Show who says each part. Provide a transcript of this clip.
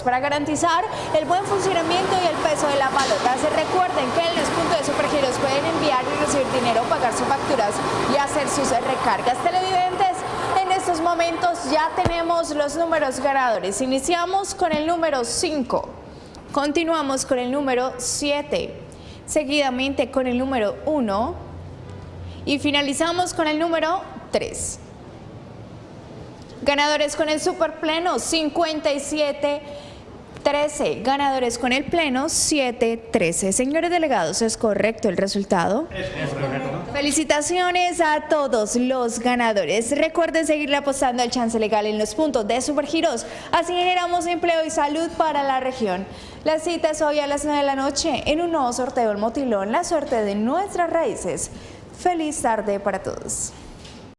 Speaker 1: para garantizar el buen funcionamiento y el peso de la palota. Se recuerden que en los puntos de Supergiros pueden enviar y recibir dinero, pagar sus facturas y hacer sus recargas. Televidentes, en estos momentos ya tenemos los números ganadores. Iniciamos con el número 5, continuamos con el número 7, seguidamente con el número 1 y finalizamos con el número 3. Ganadores con el super pleno 57 13. Ganadores con el pleno 7 13. Señores delegados, ¿es correcto el resultado? Es, correcto. Felicitaciones a todos los ganadores. Recuerden seguirle apostando al chance legal en los puntos de Supergiros. Así generamos empleo y salud para la región. La cita es hoy a las 9 de la noche en un nuevo sorteo del Motilón, la suerte de nuestras raíces. Feliz tarde para todos.